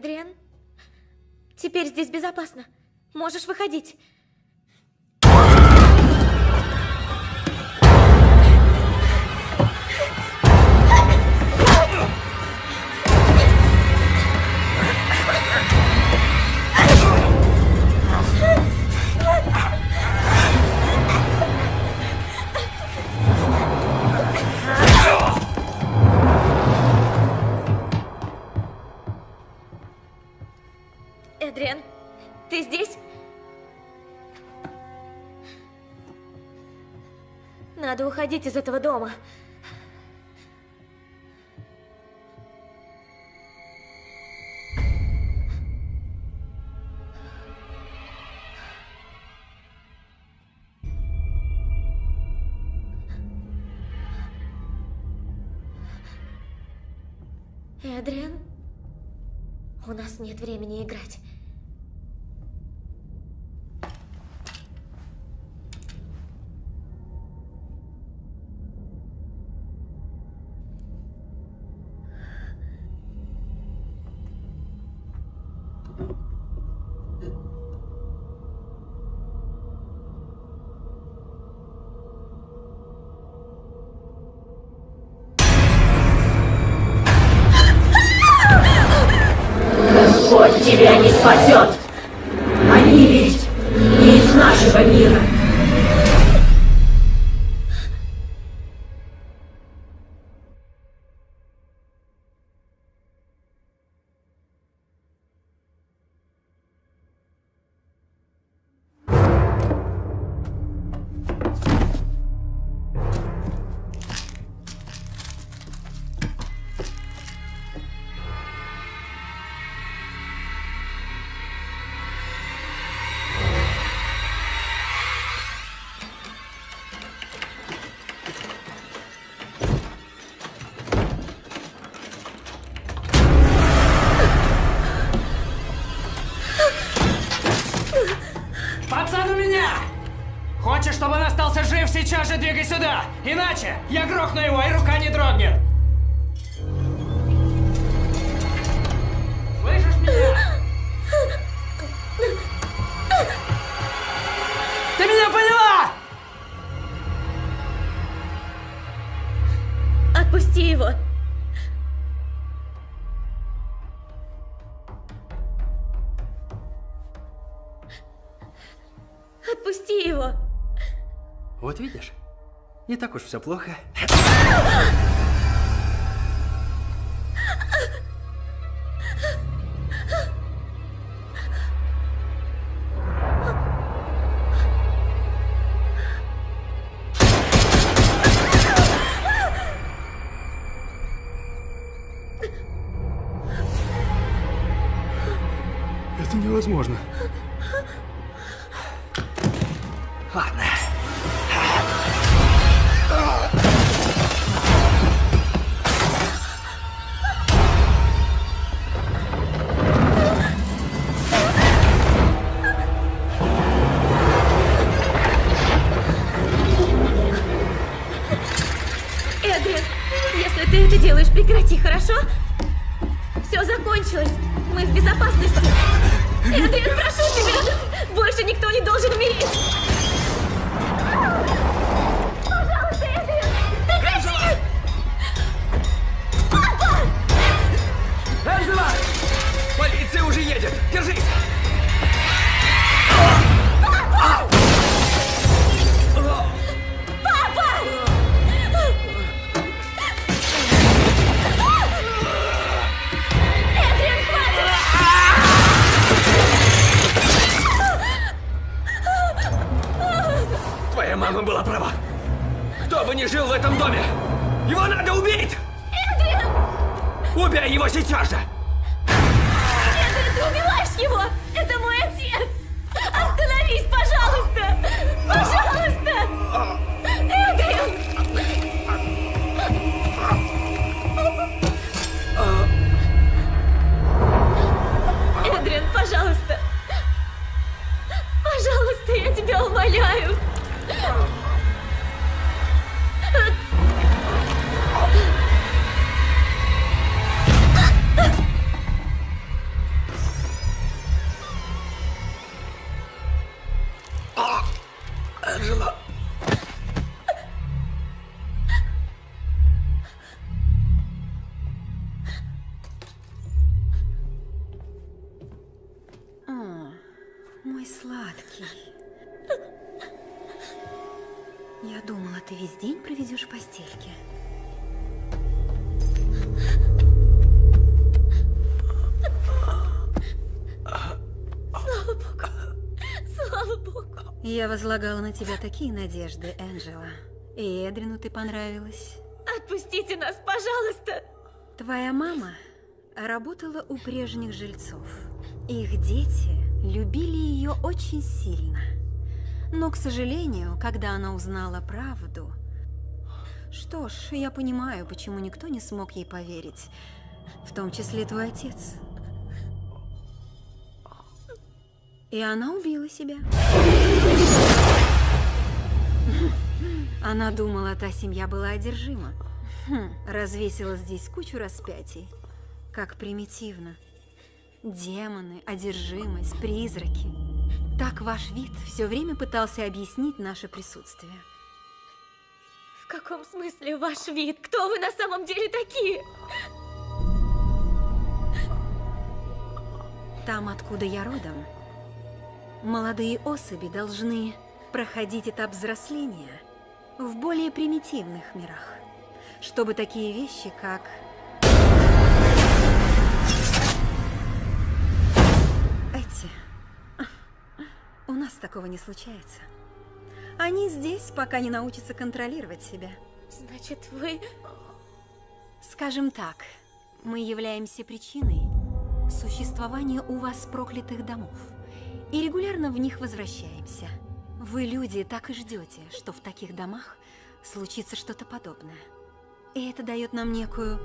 Эдриан? Теперь здесь безопасно. Можешь выходить. Уходить из этого дома. Эдриан, у нас нет времени играть. Господь тебя не спасет. Они ведь не из нашего мира. Так уж все плохо. Мама была права. Кто бы ни жил в этом доме, его надо убить! Эдриан! Убей его сейчас же! Эдриан, ты убиваешь его! Это мой отец! Остановись, пожалуйста! Пожалуйста! Эдриан! Эдриан, пожалуйста! Пожалуйста, я тебя умоляю! Я возлагала на тебя такие надежды, Энджела. И Эдрину ты понравилась. Отпустите нас, пожалуйста! Твоя мама работала у прежних жильцов. Их дети любили ее очень сильно. Но, к сожалению, когда она узнала правду... Что ж, я понимаю, почему никто не смог ей поверить. В том числе твой отец. И она убила себя. Она думала, та семья была одержима. Развесила здесь кучу распятий. Как примитивно. Демоны, одержимость, призраки. Так ваш вид все время пытался объяснить наше присутствие. В каком смысле ваш вид? Кто вы на самом деле такие? Там, откуда я родом, молодые особи должны проходить этап взросления в более примитивных мирах, чтобы такие вещи, как эти, у нас такого не случается. Они здесь, пока не научатся контролировать себя. Значит, вы... Скажем так, мы являемся причиной существования у вас проклятых домов. И регулярно в них возвращаемся. Вы, люди, так и ждете, что в таких домах случится что-то подобное. И это дает нам некую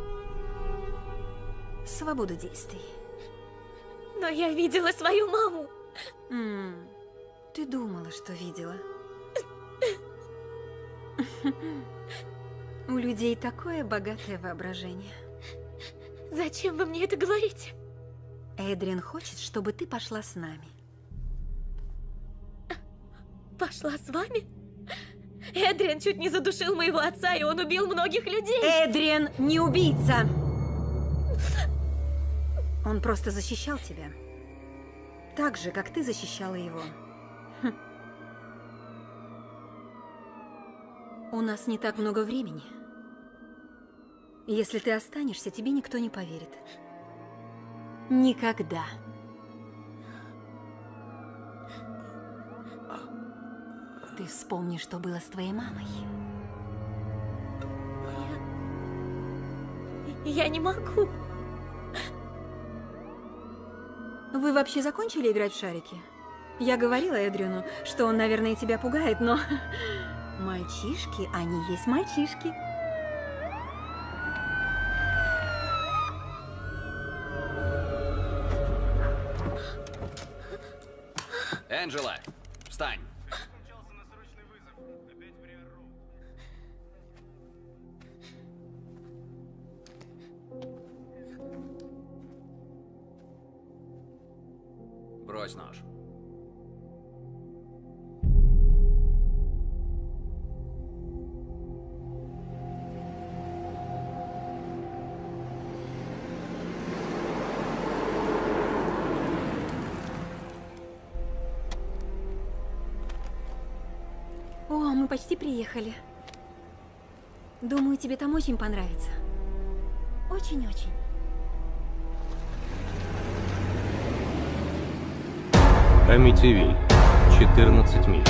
свободу действий. Но я видела свою маму. М, ты думала, что видела. У людей такое богатое воображение. Зачем вы мне это говорите? Эдриан хочет, чтобы ты пошла с нами. Пошла с вами? Эдриан чуть не задушил моего отца, и он убил многих людей. Эдриан не убийца! Он просто защищал тебя. Так же, как ты защищала его. Хм. У нас не так много времени. Если ты останешься, тебе никто не поверит. Никогда. Ты вспомни, что было с твоей мамой. Я не могу. Вы вообще закончили играть в шарики? Я говорила Эдрину, что он, наверное, тебя пугает, но... Мальчишки, они есть мальчишки. Энджела, встань. Почти приехали. Думаю, тебе там очень понравится. Очень-очень. Амитивиль. 14 миль.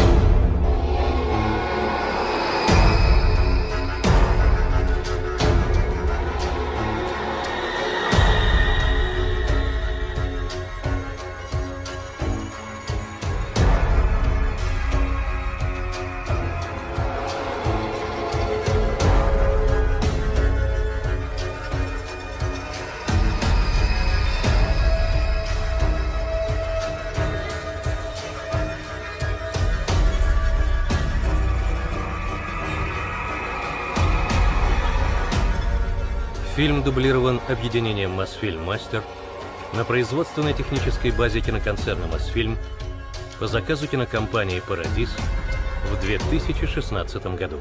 Дублирован объединением Мосфильм Мастер на производственной технической базе киноконцерна Мосфильм по заказу кинокомпании Парадис в 2016 году.